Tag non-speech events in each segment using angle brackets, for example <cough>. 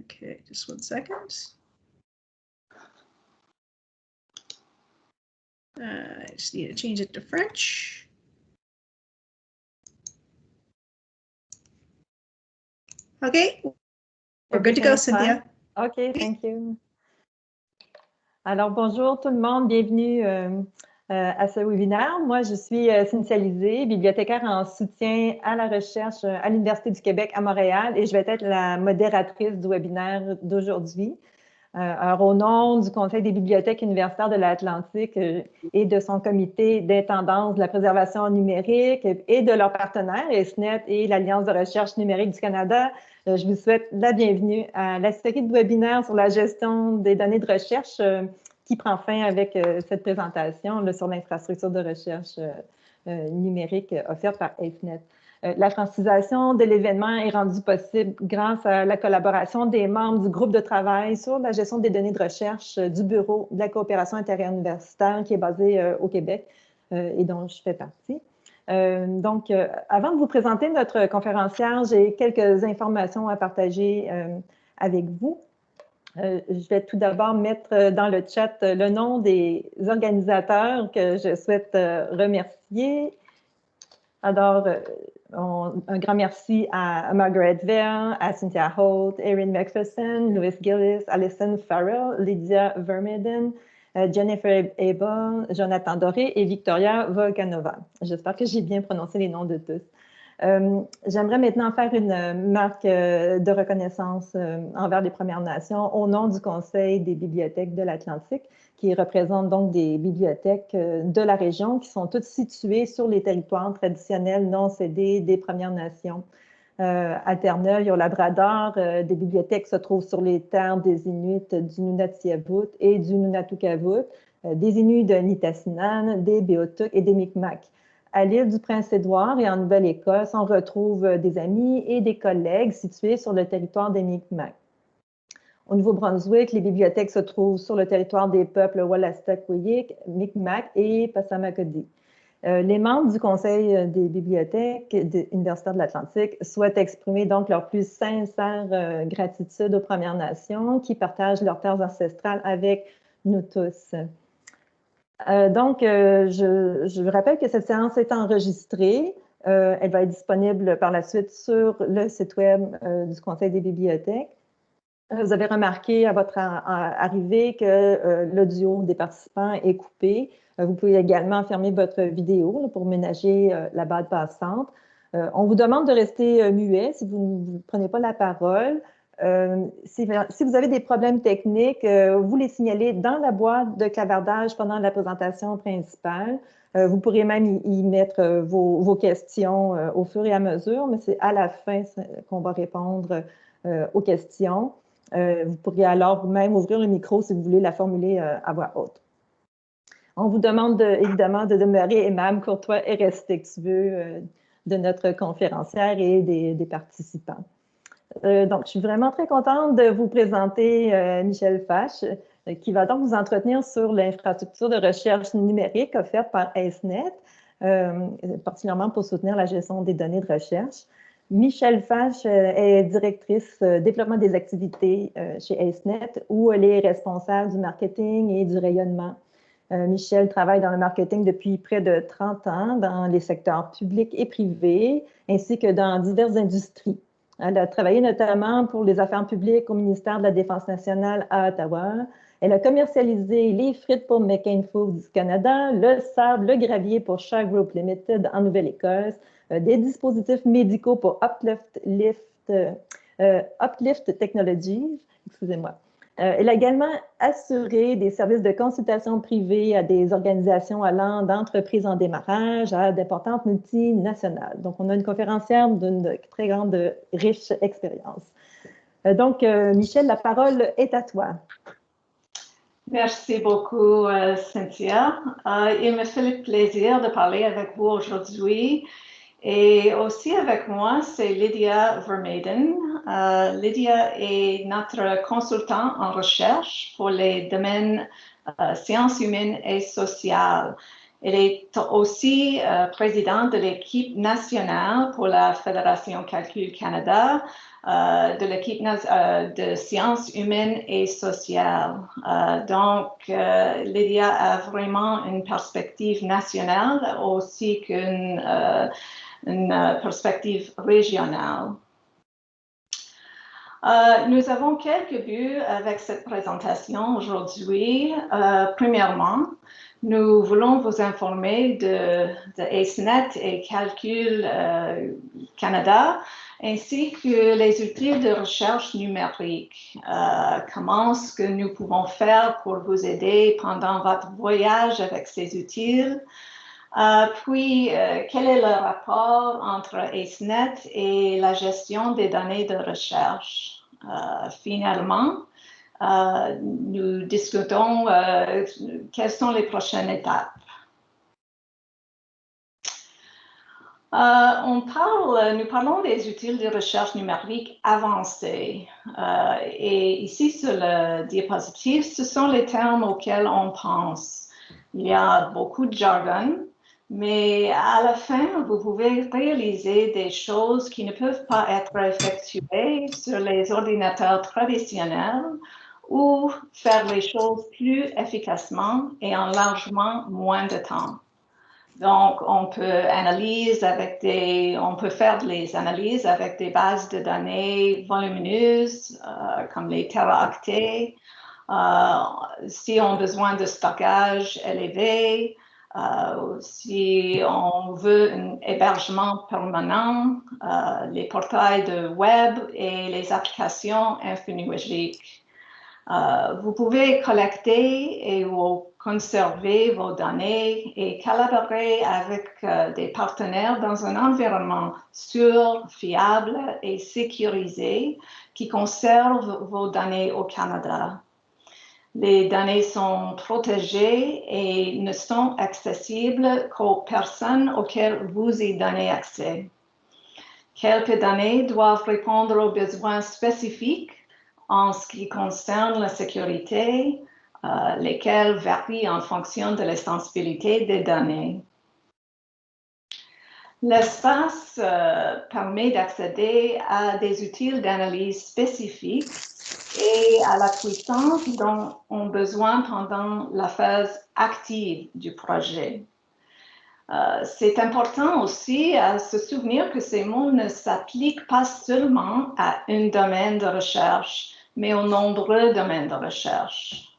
Okay, just one second. Uh, I just need to change it to French. Okay, we're good to go, Cynthia. OK, thank you. Alors, bonjour tout le monde, bienvenue euh, euh, à ce webinaire. Moi, je suis euh, bibliothécaire en soutien à la recherche à l'Université du Québec à Montréal et je vais être la modératrice du webinaire d'aujourd'hui. alors, au nom du Conseil des bibliothèques universitaires de l'Atlantique et de son comité d'intendance de la préservation numérique et de leurs partenaires, ESNET et l'Alliance de recherche numérique du Canada, euh, je vous souhaite la bienvenue à la série de webinaires sur la gestion des données de recherche euh, qui prend fin avec euh, cette présentation sur l'infrastructure de recherche numérique offerte par AceNet. La francisation de l'événement est rendue possible grâce à la collaboration des membres du groupe de travail sur la gestion des données de recherche du Bureau de la coopération interuniversitaire qui est basé au Québec et dont je fais partie. Euh, donc, euh, avant de vous présenter notre conférencière, j'ai quelques informations à partager euh, avec vous. Je vais tout d'abord mettre dans le chat le nom des organisateurs que je souhaite remercier. Alors, un grand merci à Margaret Verne, à Cynthia Holt, Erin McPherson, Louis Gillis, Alison Farrell, Lydia Vermeden, euh, Jennifer Abel, Jonathan Doré et Victoria Volkanova. J'espère que j'ai bien prononcé les noms de tous. Euh, j'aimerais maintenant faire une marque euh, de reconnaissance envers les Premières Nations au nom du Conseil des bibliothèques de l'Atlantique, qui représente donc des bibliothèques de la région qui sont toutes situées sur les territoires traditionnels non cédés des Premières Nations. Euh, à Terre-Neuve, au Labrador. Euh, des bibliothèques se trouvent sur les terres des Inuits du Nunatiavut et du Nunatukavut, euh, des Inuits de Nitassinan, des Beothuk et des Micmacs. À l'île du Prince-Édouard et en Nouvelle-Écosse, on retrouve des amis et des collègues situés sur le territoire des Micmacs. Au Nouveau-Brunswick, les bibliothèques se trouvent sur le territoire des peuples Wallastakwiyik, Micmac et Passamaquoddy. Euh, les membres du Conseil euh, des bibliothèques universitaires de l'Atlantique souhaitent exprimer donc leur plus sincère euh, gratitude aux Premières Nations qui partagent leurs terres ancestrales avec nous tous. Donc, je, je, vous rappelle que cette séance est enregistrée. elle va être disponible par la suite sur le site web du Conseil des bibliothèques. Vous avez remarqué à votre arrivée que l'audio des participants est coupé. Euh, vous pouvez également fermer votre vidéo pour ménager euh, la bande passante. Euh, on vous demande de rester muet si vous ne prenez pas la parole. Si, vous avez des problèmes techniques, vous les signalez dans la boîte de clavardage pendant la présentation principale. vous pourrez même y, mettre vos, questions au fur et à mesure, mais c'est à la fin qu'on va répondre aux questions. vous pourriez alors même ouvrir le micro si vous voulez la formuler à voix haute. On vous demande évidemment de demeurer aimable, courtois et respectueux euh, de notre conférencière et des, participants. Euh, donc, je suis vraiment très contente de vous présenter euh, Michel Fache, qui va donc vous entretenir sur l'infrastructure de recherche numérique offerte par AceNet, particulièrement pour soutenir la gestion des données de recherche. Michel Fache est directrice développement des activités chez AceNet, où elle est responsable du marketing et du rayonnement euh, Michel travaille dans le marketing depuis près de 30 ans dans les secteurs publics et privés, ainsi que dans diverses industries. Elle a travaillé notamment pour les affaires publiques au ministère de la Défense nationale à Ottawa. Elle a commercialisé les frites pour McCain Foods Canada, le sable, le gravier pour Shark Group Limited en Nouvelle-Écosse, euh, des dispositifs médicaux pour Uplift, euh, Uplift Technologies, excusez-moi, euh, elle a également assuré des services de consultation privée à des organisations allant d'entreprises en démarrage à d'importantes multinationales. Donc, on a une conférencière d'une très grande, riche expérience. Euh, donc, euh, Michel, la parole est à toi. Merci beaucoup, Cynthia. il me fait le plaisir de parler avec vous aujourd'hui et aussi avec moi, c'est Lydia Vermaiden. Euh, Lydia est notre consultant en recherche pour les domaines euh, sciences humaines et sociales. Elle est aussi euh, présidente de l'équipe nationale pour la Fédération Calcul Canada, euh, de l'équipe de sciences humaines et sociales. donc, Lydia a vraiment une perspective nationale aussi qu'une une perspective régionale. nous avons quelques buts avec cette présentation aujourd'hui. premièrement, nous voulons vous informer de, de AceNet et Calcul euh, Canada, ainsi que les outils de recherche numérique. Euh, comment ce que nous pouvons faire pour vous aider pendant votre voyage avec ces outils? Euh, puis, quel est le rapport entre AceNet et la gestion des données de recherche? finalement, euh, nous discutons euh, quelles sont les prochaines étapes? Euh, on parle, nous parlons des outils de recherche numérique avancés. et ici, sur le diapositive, ce sont les termes auxquels on pense. Il y a beaucoup de jargon, mais à la fin, vous pouvez réaliser des choses qui ne peuvent pas être effectuées sur les ordinateurs traditionnels ou faire les choses plus efficacement et en largement moins de temps. Donc, on peut analyser avec des, on peut faire des analyses avec des bases de données volumineuses euh, comme les teraoctets. Euh, si on a besoin de stockage élevé, euh, si on veut un hébergement permanent, les portails de web et les applications infonuagiques. Euh, vous pouvez collecter et conserver vos données et collaborer avec euh, des partenaires dans un environnement sûr, fiable et sécurisé qui conserve vos données au Canada. Les données sont protégées et ne sont accessibles qu'aux personnes auxquelles vous y donnez accès. Quelques données doivent répondre aux besoins spécifiques en ce qui concerne la sécurité, euh, lesquelles varient en fonction de l'extensibilité des données. L'espace euh, permet d'accéder à des outils d'analyse spécifiques et à la puissance dont on a besoin pendant la phase active du projet. Euh, c'est important aussi à se souvenir que ces mots ne s'appliquent pas seulement à un domaine de recherche, mais aux nombreux domaines de recherche.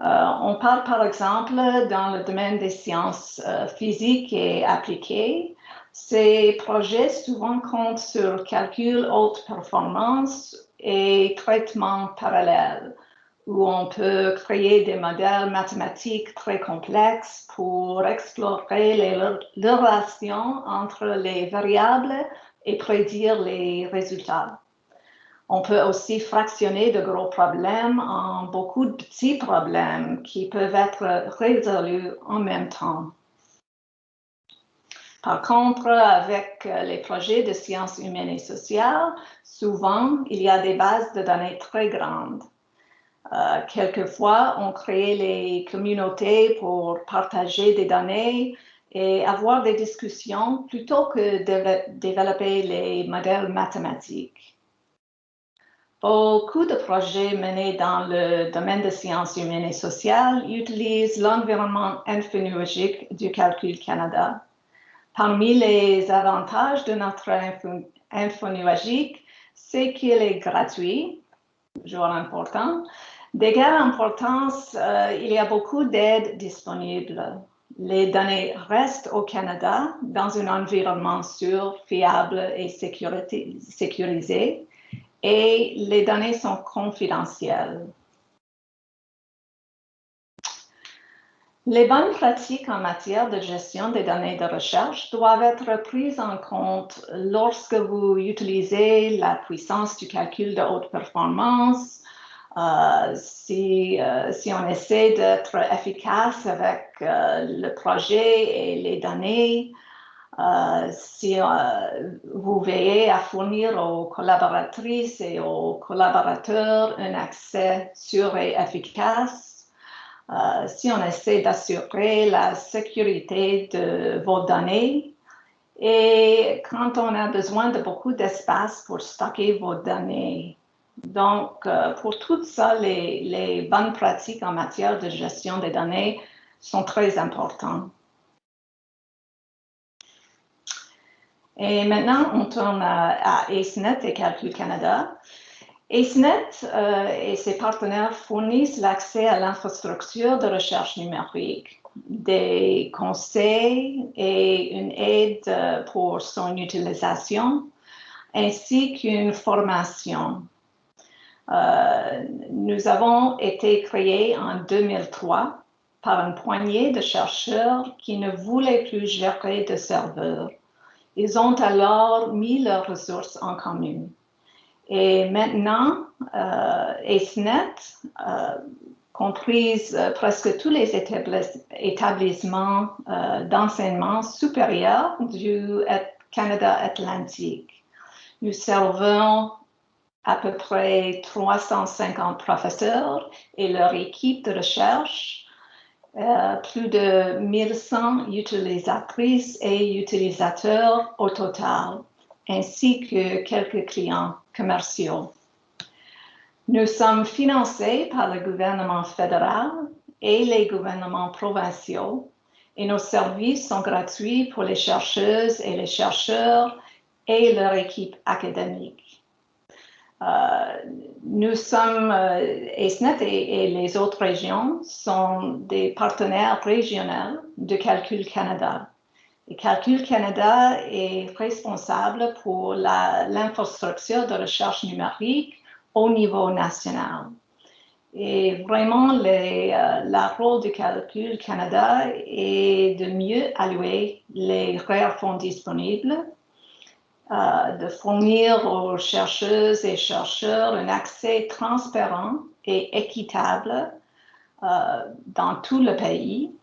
Euh, on parle par exemple dans le domaine des sciences euh, physiques et appliquées. Ces projets souvent comptent sur calcul haute performance et traitement parallèle, où on peut créer des modèles mathématiques très complexes pour explorer les relations entre les variables et prédire les résultats. On peut aussi fractionner de gros problèmes en beaucoup de petits problèmes qui peuvent être résolus en même temps. Par contre, avec les projets de sciences humaines et sociales, souvent, il y a des bases de données très grandes. Euh, quelquefois, on crée les communautés pour partager des données et avoir des discussions plutôt que de développer les modèles mathématiques. Beaucoup de projets menés dans le domaine des sciences humaines et sociales utilisent l'environnement infonuagique du Calcul Canada. Parmi les avantages de notre infonuagique, c'est qu'il est gratuit, toujours important. D'égale importance, euh, il y a beaucoup d'aides disponibles. Les données restent au Canada dans un environnement sûr, fiable et sécurisé et les données sont confidentielles. Les bonnes pratiques en matière de gestion des données de recherche doivent être prises en compte lorsque vous utilisez la puissance du calcul de haute performance, euh, si, euh, si, on essaie d'être efficace avec euh, le projet et les données, si vous veillez à fournir aux collaboratrices et aux collaborateurs un accès sûr et efficace, Euh, si on essaie d'assurer la sécurité de vos données et quand on a besoin de beaucoup d'espace pour stocker vos données. Donc, euh, pour tout ça, les, bonnes pratiques en matière de gestion des données sont très importantes. Et maintenant, on tourne à, à AceNet et Calcul Canada. AceNet euh, et ses partenaires fournissent l'accès à l'infrastructure de recherche numérique, des conseils et une aide euh, pour son utilisation, ainsi qu'une formation. Euh, nous avons été créés en 2003 par une poignée de chercheurs qui ne voulaient plus gérer de serveurs. Ils ont alors mis leurs ressources en commun. Et maintenant, euh, AceNet euh, comprise euh, presque tous les établissements euh, d'enseignement supérieur du Canada Atlantique. Nous servons à peu près 350 professeurs et leur équipe de recherche, euh, plus de 1100 utilisatrices et utilisateurs au total, ainsi que quelques clients commerciaux. Nous sommes financés par le gouvernement fédéral et les gouvernements provinciaux et nos services sont gratuits pour les chercheuses et les chercheurs et leur équipe académique. Euh, nous sommes, euh, ESNET et, et, les autres régions sont des partenaires régionaux de Calcul Canada. Et Calcul Canada est responsable pour l'infrastructure de recherche numérique au niveau national. Et vraiment, les, euh, la rôle du Calcul Canada est de mieux allouer les rares fonds disponibles, euh, de fournir aux chercheuses et chercheurs un accès transparent et équitable euh, dans tout le pays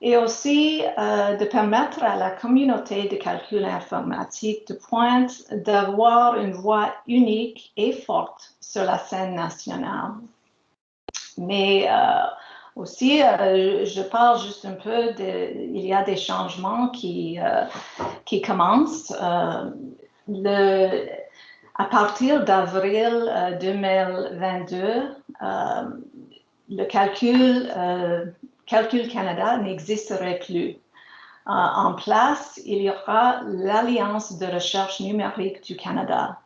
et aussi euh, de permettre à la communauté de calcul informatique de pointe d'avoir une voix unique et forte sur la scène nationale. Mais euh, aussi, euh, je parle juste un peu de, il y a des changements qui, qui commencent. À partir d'avril 2022, le calcul Calcul Canada n'existerait plus. Euh, en place, il y aura l'Alliance de recherche numérique du Canada.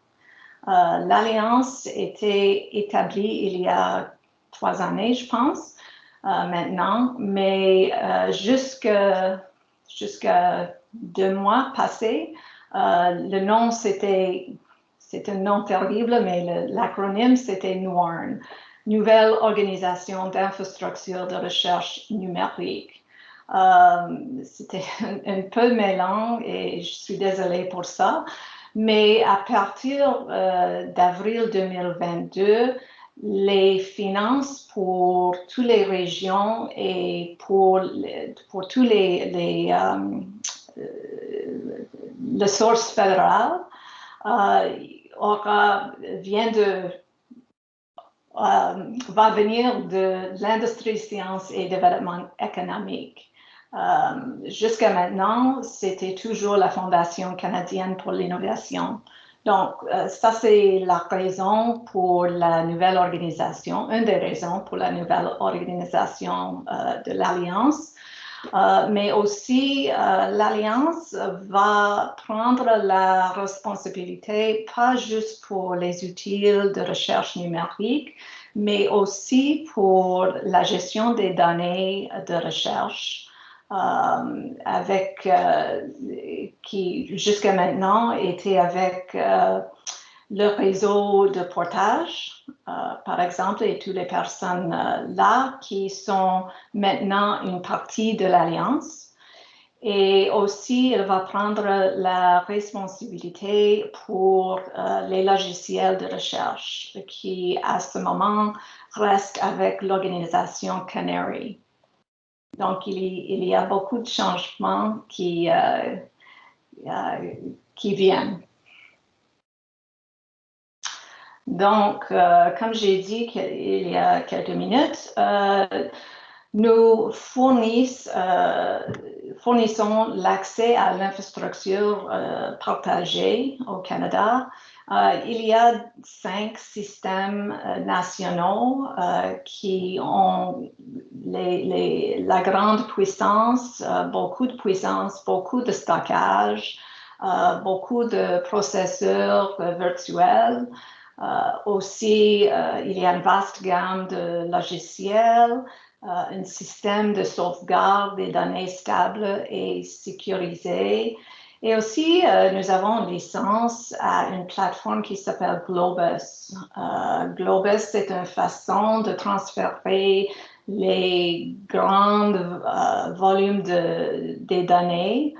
Euh, L'Alliance était établie il y a trois années, je pense, euh, maintenant, mais jusqu'à deux mois passés, le nom c'était, c'est un nom terrible, mais l'acronyme c'était NORN nouvelle organisation d'infrastructure de recherche numérique. Euh, C'était <laughs> un, peu mêlant et je suis désolée pour ça. Mais à partir euh, d'avril 2022, les finances pour toutes les régions et pour, pour tous les, les, euh, fédérales euh, aura, vient de euh, va venir de l'industrie sciences et développement économique. Euh, Jusqu'à maintenant, c'était toujours la Fondation canadienne pour l'innovation. Donc, euh, ça, c'est la raison pour la nouvelle organisation, une des raisons pour la nouvelle organisation euh, de l'Alliance. Euh, mais aussi, euh, l'Alliance va prendre la responsabilité, pas juste pour les outils de recherche numérique, mais aussi pour la gestion des données de recherche. Euh, avec qui jusqu'à maintenant était avec le réseau de portage, euh, par exemple, et toutes les personnes euh, là qui sont maintenant une partie de l'Alliance. Et aussi, elle va prendre la responsabilité pour euh, les logiciels de recherche qui, à ce moment, restent avec l'organisation Canary. Donc, il y, a beaucoup de changements qui viennent. Donc, euh, comme j'ai dit il y a quelques minutes, euh, Nous fournissons, fournissons l'accès à l'infrastructure partagée au Canada euh, il y a cinq systèmes euh, nationaux euh, qui ont la grande puissance, beaucoup de puissance, beaucoup de stockage, beaucoup de processeurs virtuels. Aussi, il y a une vaste gamme de logiciels, un système de sauvegarde des données stables et sécurisées et aussi, euh, nous avons une licence à une plateforme qui s'appelle Globus. Euh, Globus, c'est une façon de transférer les grands euh, volumes de, données,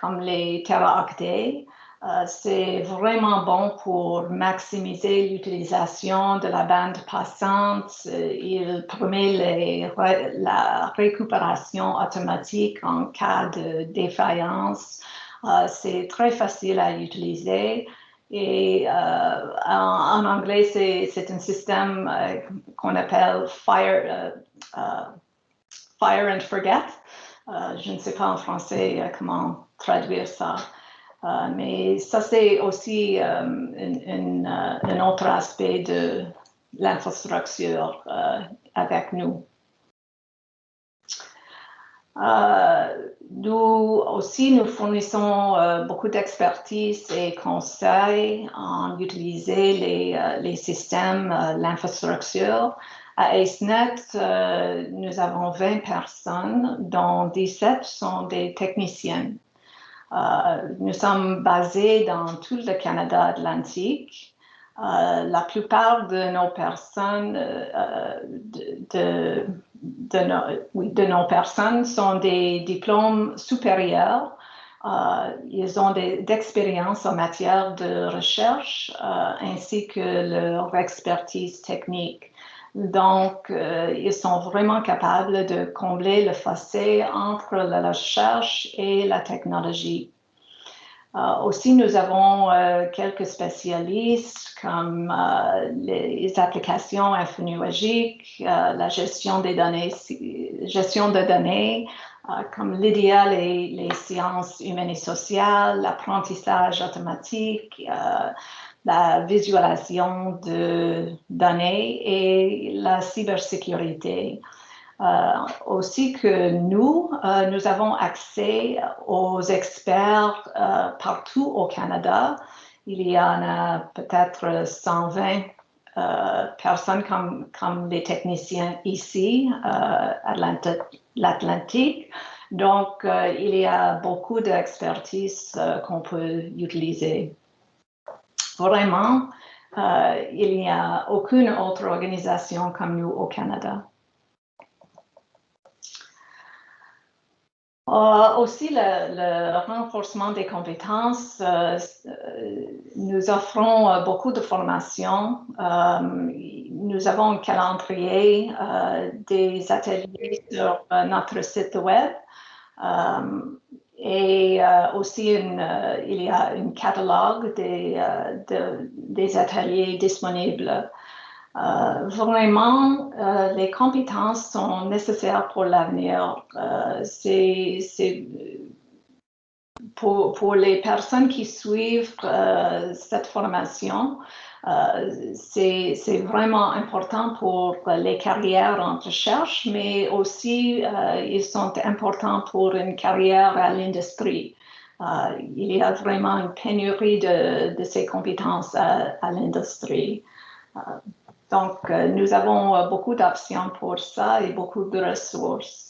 comme les teraoctets, euh, c'est vraiment bon pour maximiser l'utilisation de la bande passante. Euh, il permet la récupération automatique en cas de défaillance. Euh, c'est très facile à utiliser. Et en, anglais, c'est un système qu'on appelle Fire, fire and Forget. je ne sais pas en français comment traduire ça. Euh, mais ça, c'est aussi euh, euh, un autre aspect de l'infrastructure avec nous. nous aussi, nous fournissons beaucoup d'expertise et conseils en utilisant les, les systèmes, l'infrastructure. À AceNet, nous avons 20 personnes, dont 17 sont des techniciens. Euh, nous sommes basés dans tout le Canada atlantique. Euh, la plupart de nos personnes, euh, de, de, nos, personnes sont des diplômes supérieurs. ils ont d'expérience en matière de recherche ainsi que leur expertise technique. Donc, euh, ils sont vraiment capables de combler le fossé entre la recherche et la technologie. Euh, aussi, nous avons euh, quelques spécialistes comme les applications info-nuagiques, la gestion des données, gestion de données, comme et les sciences humaines et sociales, l'apprentissage automatique, la visualisation de données et la cybersécurité. Euh, aussi que nous, euh, nous avons accès aux experts euh, partout au Canada. Il y en a peut-être 120 personnes comme, comme les techniciens ici l'Atlantique. Donc, il y a beaucoup d'expertise qu'on peut utiliser. Vraiment, euh, il n'y a aucune autre organisation comme nous au Canada. Euh, aussi, le, renforcement des compétences, euh, nous offrons beaucoup de formations. nous avons un calendrier des ateliers sur notre site web. Et euh, aussi, euh, il y a un catalogue des, euh, des ateliers disponibles. vraiment, les compétences sont nécessaires pour l'avenir. c'est pour, les personnes qui suivent cette formation, euh, c'est vraiment important pour les carrières en recherche, mais aussi euh, ils sont importants pour une carrière à l'industrie. Euh, il y a vraiment une pénurie de, de ces compétences à, à l'industrie. donc, nous avons beaucoup d'options pour ça et beaucoup de ressources.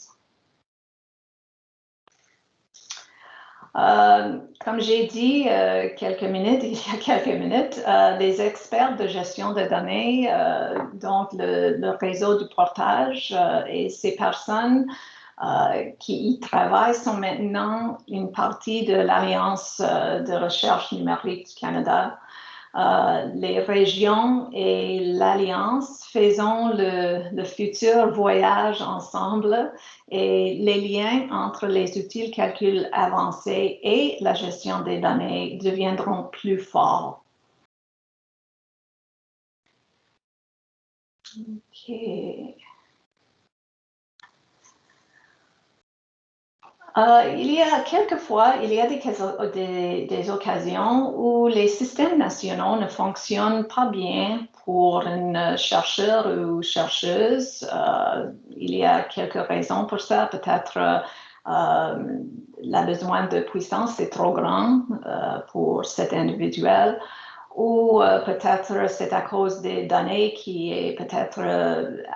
Euh, comme j'ai dit euh, quelques minutes, <laughs> il y a quelques minutes, euh, les experts de gestion de données, donc le, réseau du portage et ces personnes qui y travaillent sont maintenant une partie de l'Alliance de recherche numérique du Canada. Euh, les régions et l'Alliance faisons le, futur voyage ensemble et les liens entre les outils calcul avancés et la gestion des données deviendront plus forts. Euh, il y a quelquefois, il y a des, des, occasions où les systèmes nationaux ne fonctionnent pas bien pour un chercheur ou chercheuse. Euh, il y a quelques raisons pour ça. Peut-être euh, le besoin de puissance est trop grand pour cet individuel ou peut-être c'est à cause des données qui est peut-être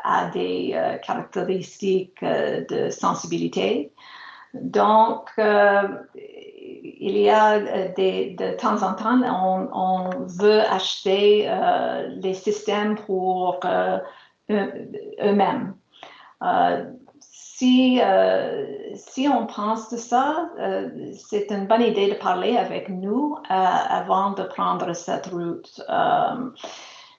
a des caractéristiques de sensibilité. Donc, euh, il y a euh, de temps en temps, on, veut acheter euh, les systèmes pour eux-mêmes. si, si on pense de ça, c'est une bonne idée de parler avec nous avant de prendre cette route.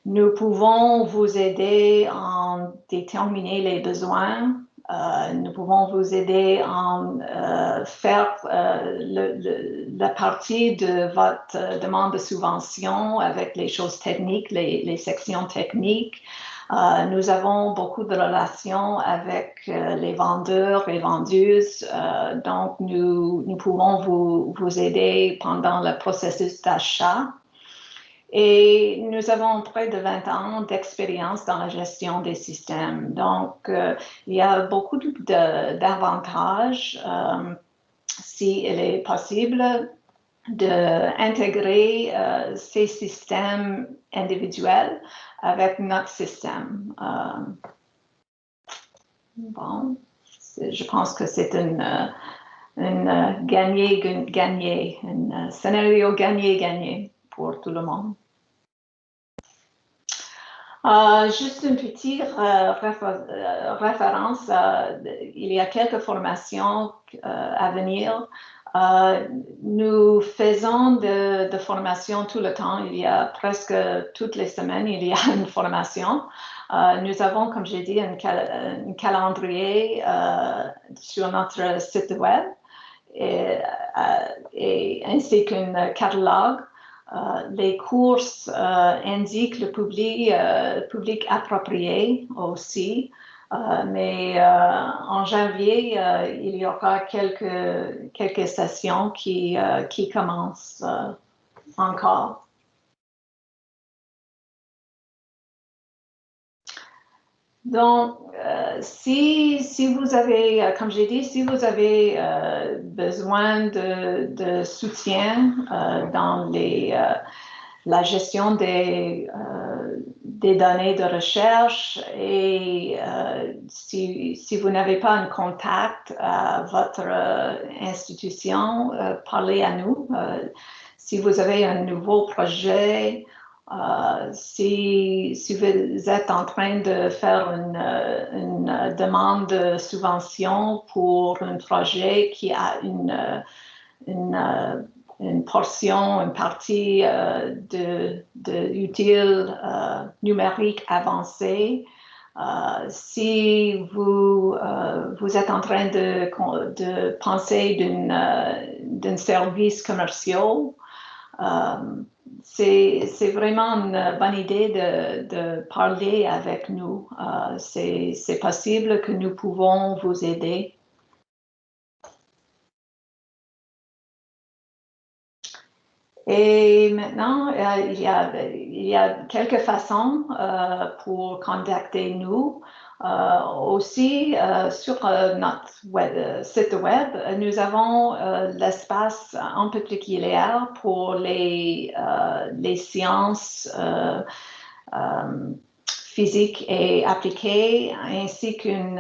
nous pouvons vous aider à déterminer les besoins euh, nous pouvons vous aider à euh, faire euh, la partie de votre demande de subvention avec les choses techniques, les, sections techniques. nous avons beaucoup de relations avec les vendeurs et vendeuses, donc nous, pouvons vous aider pendant le processus d'achat. Et nous avons près de 20 ans d'expérience dans la gestion des systèmes. Donc, euh, il y a beaucoup d'avantages euh, s'il est possible d'intégrer euh, ces systèmes individuels avec notre système. bon, je pense que c'est un gagné-gagné, un scénario gagné-gagné pour tout le monde. Euh, juste une petite euh, euh, référence, il y a quelques formations à venir. nous faisons de, formations tout le temps. Il y a presque toutes les semaines, il y a <laughs> une formation. nous avons, comme j'ai dit, un, calendrier sur notre site web et, ainsi qu'un catalogue les courses euh, indiquent le public, euh, public approprié aussi. mais en janvier, il y aura quelques, quelques sessions qui, qui commencent encore. Donc, euh, si, vous avez, euh, comme j'ai dit, si vous avez euh, besoin de, soutien dans la gestion des, données de recherche et si, vous n'avez pas un contact à votre institution, parlez à nous. si vous avez un nouveau projet, euh, si, vous êtes en train de faire une, demande de subvention pour un projet qui a une, une, portion, une partie euh, de, de euh, numérique avancée, si vous, vous êtes en train de, de penser d'un service commercial, c'est vraiment une bonne idée de, parler avec nous. Euh, c'est possible que nous pouvons vous aider. Et maintenant, euh, il, y a, il, y a, quelques façons euh, pour contacter nous. Euh, aussi, euh, sur euh, notre site web, nous avons l'espace en particulier pour les, sciences physiques et appliquées, ainsi qu'un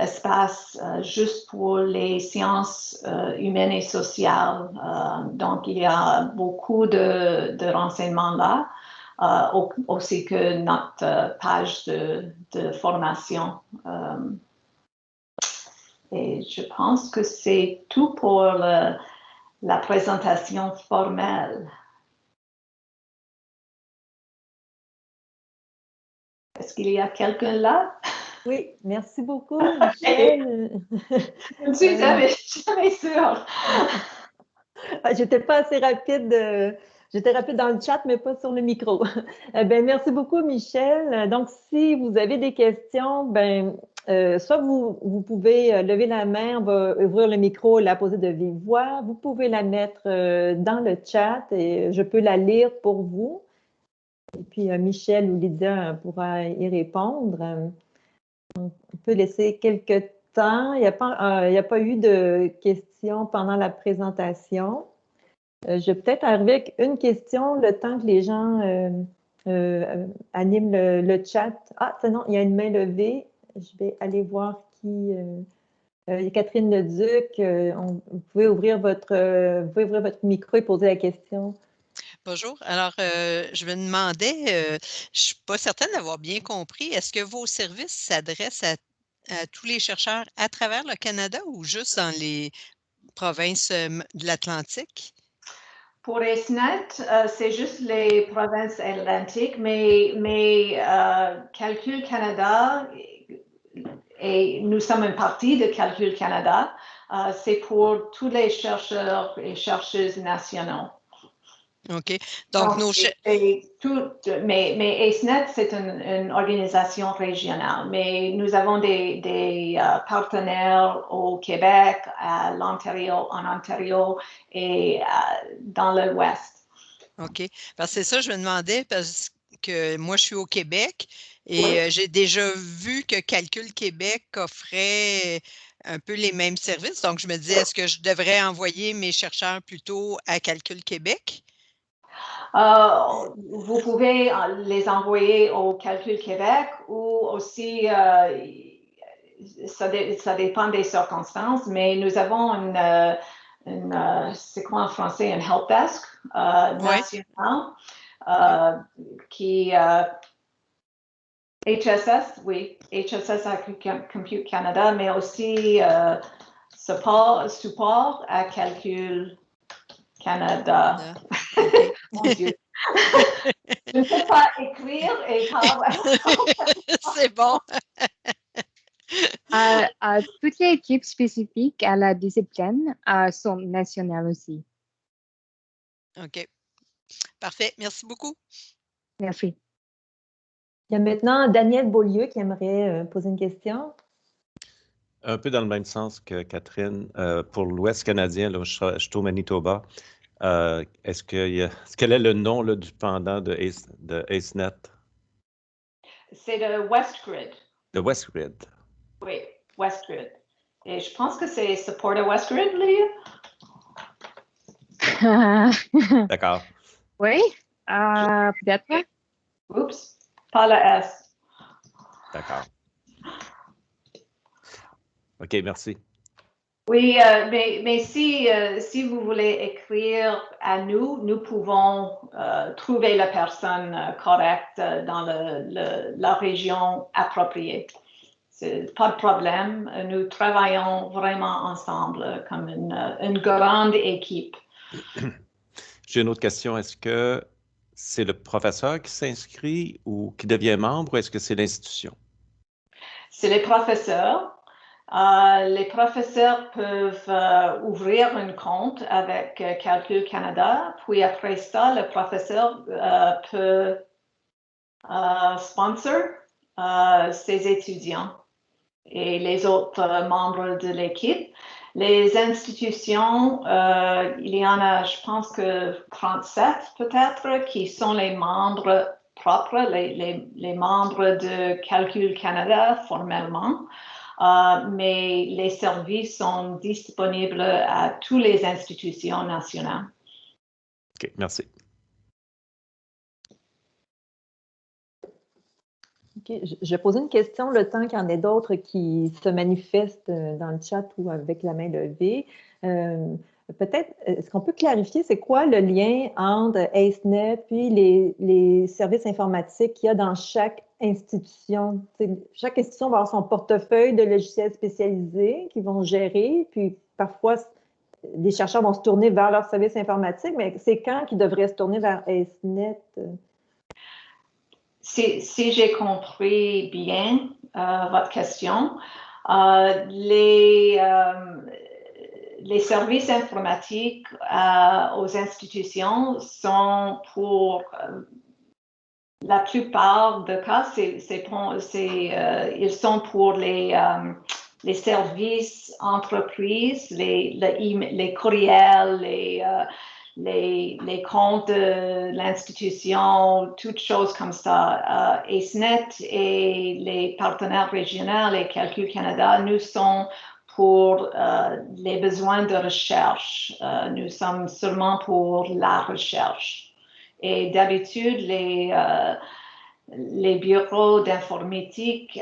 espace juste pour les sciences humaines et sociales. donc, il y a beaucoup de, de renseignements là. Aussi que notre page de, formation. Euh, et je pense que c'est tout pour la présentation formelle. Est-ce qu'il y a quelqu'un là? Oui, merci beaucoup, <laughs> Michel. je suis jamais, jamais sûre. Ah, j'étais pas assez rapide J'étais rapide dans le chat, mais pas sur le micro. <laughs> Ben, merci beaucoup, Michel. Donc, si vous avez des questions, ben, euh, soit vous, vous, pouvez euh, lever la main, on va ouvrir le micro la poser de vive voix. Vous pouvez la mettre euh, dans le chat et je peux la lire pour vous. Et puis, Michel ou Lydia pourra y répondre. On peut laisser quelques temps. Il n'y a pas eu de questions pendant la présentation. Je vais peut-être arriver avec une question le temps que les gens animent le, chat. Ah, non, il y a une main levée je vais aller voir qui. Euh, euh, Catherine Leduc, euh, vous, pouvez ouvrir votre, ouvrir votre micro et poser la question. Bonjour. Alors, je me demandais, je ne suis pas certaine d'avoir bien compris, est-ce que vos services s'adressent à, tous les chercheurs à travers le Canada ou juste dans les provinces de l'Atlantique? Pour ESNet, euh, c'est juste les provinces atlantiques, mais, mais euh, Calcul Canada, et nous sommes une partie de Calcul Canada, euh, c'est pour tous les chercheurs et chercheuses nationaux. OK? Donc, nos mais, mais AceNet, c'est une, organisation régionale, mais nous avons des, des euh, partenaires au Québec, à l'Ontario, en Ontario et euh, dans l'Ouest. OK. Parce que c'est ça, je me demandais, parce que moi, je suis au Québec et euh, j'ai déjà vu que Calcul Québec offrait un peu les mêmes services. Donc, je me disais, est-ce que je devrais envoyer mes chercheurs plutôt à Calcul Québec? Euh, vous pouvez euh, les envoyer au Calcul Québec ou aussi, euh, ça, dépend des circonstances, mais nous avons une, une c'est quoi en français, une help desk nationale qui HSS, oui, HSS à Compute Canada, mais aussi support, support à Calcul Canada. Mon Dieu. <laughs> Je ne sais pas écrire et parler. <laughs> C'est bon. Euh, toutes les équipes spécifiques à la discipline euh, sont nationales aussi. OK. Parfait. Merci beaucoup. Merci. Il y a maintenant Daniel Beaulieu qui aimerait euh, poser une question. Un peu dans le même sens que Catherine. pour l'Ouest canadien, là, je, je suis au Manitoba. Euh, est-ce que quel est le nom là, du pendant de, Ace, de AceNet? C'est le WestGrid. Le WestGrid. Oui, WestGrid. Et je pense que c'est support WestGrid, Léa. <laughs> D'accord. Oui, euh, peut-être. Oups, pas le S. D'accord. OK, merci. Oui, euh, mais, mais si, euh, si vous voulez écrire à nous, nous pouvons euh, trouver la personne correcte dans le, la région appropriée. Pas de problème. Nous travaillons vraiment ensemble comme une, une grande équipe. <clears throat> J'ai une autre question. Est-ce que c'est le professeur qui s'inscrit ou qui devient membre ou est-ce que c'est l'institution? C'est les professeurs euh, les professeurs peuvent euh, ouvrir un compte avec euh, Calcul Canada, puis après ça, le professeur peut sponsor ses étudiants et les autres membres de l'équipe. Les institutions, il y en a, je pense que 37 peut-être, qui sont les membres propres, les, membres de Calcul Canada formellement. Euh, mais les services sont disponibles à toutes les institutions nationales. OK, merci. Je vais poser une question le temps qu'il y en ait d'autres qui se manifestent euh, dans le chat ou avec la main levée. Euh, peut-être, est-ce qu'on peut clarifier c'est quoi le lien entre AceNet puis les, services informatiques qu'il y a dans chaque institution? chaque institution va avoir son portefeuille de logiciels spécialisés qu'ils vont gérer, puis parfois, les chercheurs vont se tourner vers leur service informatique, mais c'est quand qu'ils devraient se tourner vers AceNet? Si, si j'ai compris bien euh, votre question, euh, les, euh, les services informatiques aux institutions sont pour la plupart des cas, c'est, ils sont pour les, services entreprises, les, courriels, les, comptes de l'institution, toutes choses comme ça. Euh, AceNet et les partenaires régionaux et Calcul Canada, nous sommes pour euh, les besoins de recherche. Euh, nous sommes seulement pour la recherche. Et d'habitude, les, euh, les bureaux d'informatique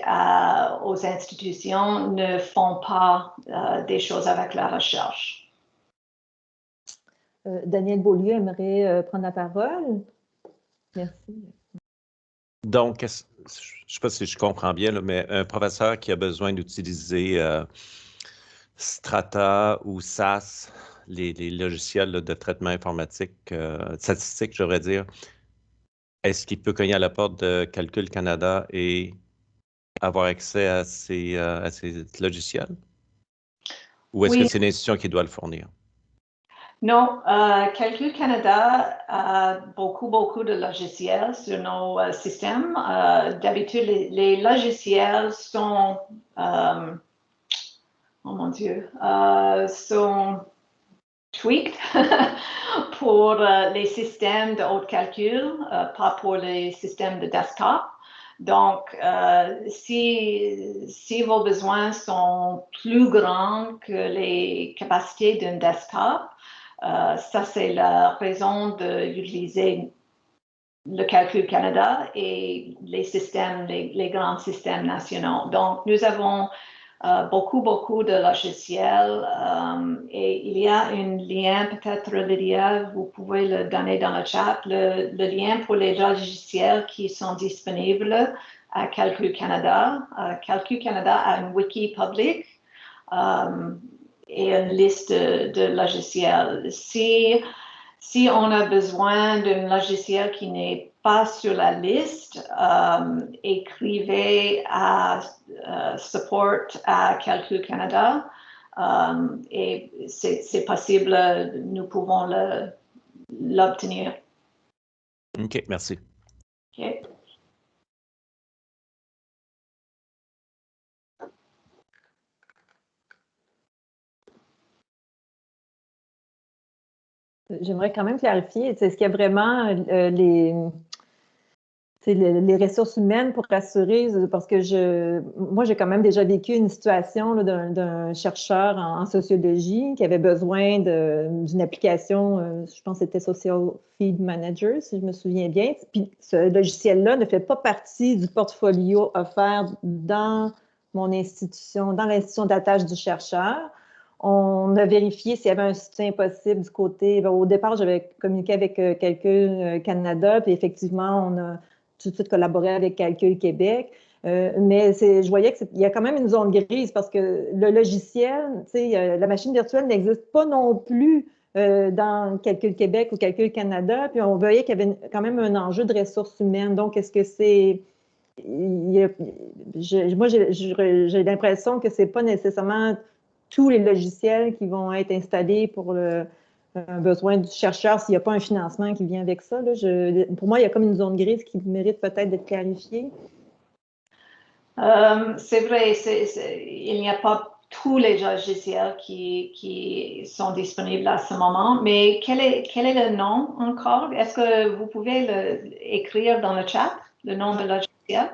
aux institutions ne font pas des choses avec la recherche. Euh, Daniel Beaulieu aimerait euh, prendre la parole. Merci. Donc, je ne sais pas si je comprends bien, mais un professeur qui a besoin d'utiliser euh, Strata ou SAS, les, logiciels de traitement informatique, statistique, j'aurais dire, est-ce qu'il peut cogner à la porte de Calcul Canada et avoir accès à ces, logiciels? Ou est-ce que c'est l'institution qui doit le fournir? Non, euh, Calcul Canada a beaucoup, beaucoup de logiciels sur nos euh, systèmes. Euh, d'habitude, les, logiciels sont, oh mon Dieu, sont tweaked <laughs> pour les systèmes de haut calcul, pas pour les systèmes de desktop. Donc, si, vos besoins sont plus grands que les capacités d'un desktop, euh, ça, c'est la raison d'utiliser le calcul Canada et les systèmes, les, grands systèmes nationaux. Donc, nous avons euh, beaucoup, beaucoup de logiciels euh, et il y a un lien, peut-être Lydia, vous pouvez le donner dans le chat, le, lien pour les logiciels qui sont disponibles à Calcul Canada. Calcul Canada a un wiki public et une liste de, logiciels. Si, si on a besoin d'un logiciel qui n'est pas sur la liste, euh, écrivez à euh, support à Calcul Canada euh, et c'est possible, nous pouvons l'obtenir. OK, merci. J'aimerais quand même clarifier, est-ce qu'il y a vraiment euh, les, les, ressources humaines pour assurer, parce que je, moi, j'ai quand même déjà vécu une situation d'un chercheur en, sociologie qui avait besoin d'une application, euh, je pense que c'était Social Feed Manager, si je me souviens bien. Puis ce logiciel-là ne fait pas partie du portfolio offert dans mon institution, dans l'institution d'attache du chercheur. On a vérifié s'il y avait un soutien possible du côté. Ben, au départ, j'avais communiqué avec euh, Calcul euh, Canada, puis effectivement, on a tout de suite collaboré avec Calcul Québec. Euh, mais je voyais qu'il y a quand même une zone grise parce que le logiciel, la machine virtuelle n'existe pas non plus dans Calcul Québec ou Calcul Canada. Puis on voyait qu'il y avait quand même un enjeu de ressources humaines. Donc, est-ce que c'est. moi, j'ai l'impression que ce n'est pas nécessairement tous les logiciels qui vont être installés pour le besoin du chercheur s'il n'y a pas un financement qui vient avec ça. pour moi, il y a comme une zone grise qui mérite peut-être d'être clarifiée. Euh, c'est vrai, il n'y a pas tous les logiciels qui, sont disponibles à ce moment, mais quel est, le nom encore? Est-ce que vous pouvez l'écrire dans le chat, le nom de logiciel?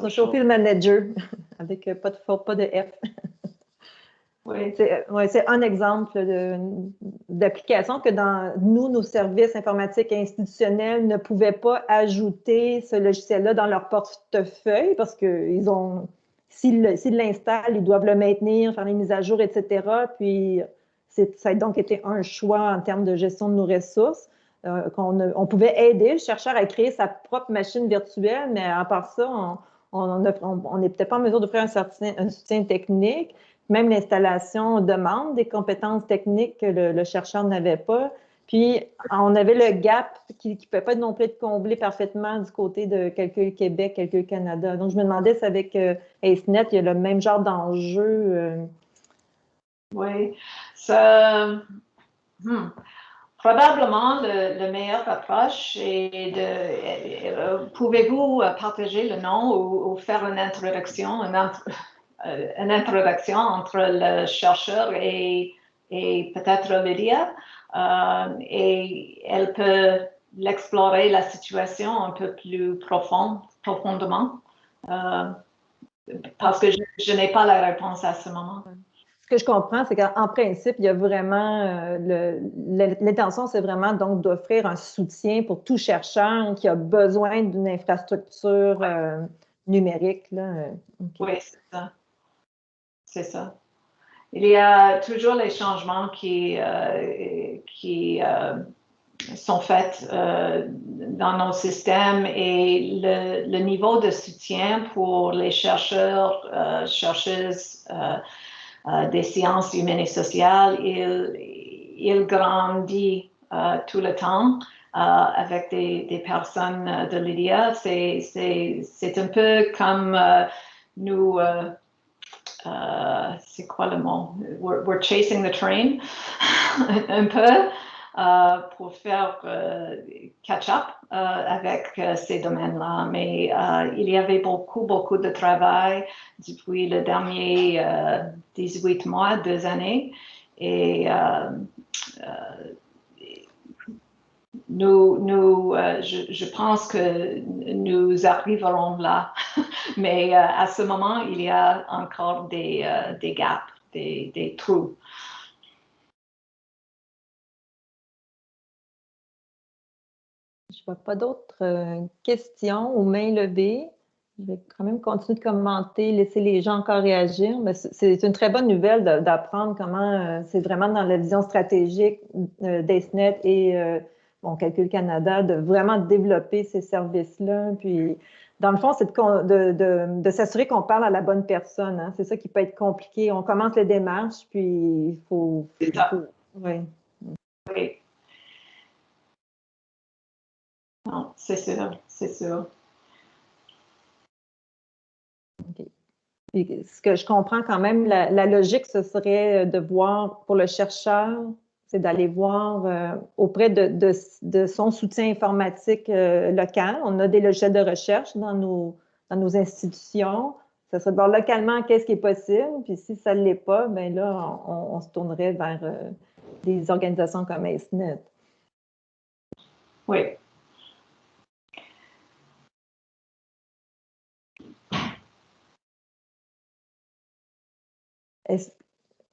Social Manager, <laughs> avec euh, pas de faute, pas de F. <laughs> Oui. C'est un exemple d'application que dans nous, nos services informatiques institutionnels ne pouvaient pas ajouter ce logiciel-là dans leur portefeuille parce qu'ils ont, s'ils l'installent, ils doivent le maintenir, faire les mises à jour, etc. Puis ça a donc été un choix en termes de gestion de nos ressources. Euh, qu'on on pouvait aider le chercheur à créer sa propre machine virtuelle, mais à part ça, on, on n'est peut-être pas en mesure d'offrir un, un, soutien technique. Même l'installation demande des compétences techniques que le, chercheur n'avait pas. Puis, on avait le gap qui ne pouvait pas non plus être comblé parfaitement du côté de Calcul Québec, Calcul Canada. Donc, je me demandais si avec euh, AceNet, il y a le même genre d'enjeu. Euh. Oui, ça, hmm. Probablement le, le, meilleur approche est de. Euh, pouvez-vous partager le nom ou, faire une introduction, une, une, introduction entre le chercheur et, et peut-être Lydia? Euh, et elle peut l'explorer la situation un peu plus profond, profondément euh, parce que je, n'ai pas la réponse à ce moment. Ce que je comprends, c'est qu'en principe, il y a vraiment euh, l'intention, c'est vraiment donc d'offrir un soutien pour tout chercheur qui a besoin d'une infrastructure numérique. Là. Oui, c'est ça. C'est ça il y a toujours les changements qui, euh, qui euh, sont faits euh, dans nos systèmes et le, niveau de soutien pour les chercheurs, chercheuses des sciences humaines et sociales, il, grandit tout le temps. avec des, personnes de l'IDEA, c'est un peu comme nous euh, c'est quoi le mot? We're, chasing the train <laughs> un peu euh, pour faire euh, catch-up avec ces domaines-là. Mais il y avait beaucoup, beaucoup de travail depuis le dernier 18 mois, deux années. Et nous, euh, je, pense que nous arriverons là, <laughs> mais euh, à ce moment, il y a encore des, euh, des gaps, des, des, trous. Ne vois pas d'autres questions ou mains levées. Je vais quand même continuer de commenter, laisser les gens encore réagir. Mais c'est une très bonne nouvelle d'apprendre comment c'est vraiment dans la vision stratégique d'ESNET et bon, Calcul Canada, de vraiment développer ces services-là. Puis, dans le fond, c'est de, de, s'assurer qu'on parle à la bonne personne. Hein. C'est ça qui peut être compliqué. On commence les démarches, puis il faut. Oui. Oui. Non, c'est sûr, c'est sûr. OK. ce que je comprends quand même, la, la, logique, ce serait de voir pour le chercheur c'est d'aller voir euh, auprès de, son soutien informatique euh, local. On a des logiciels de recherche dans nos, dans nos institutions. Ça serait de voir localement qu'est-ce qui est possible. Puis si ça ne l'est pas, bien là, on, se tournerait vers euh, des organisations comme AceNet. Oui.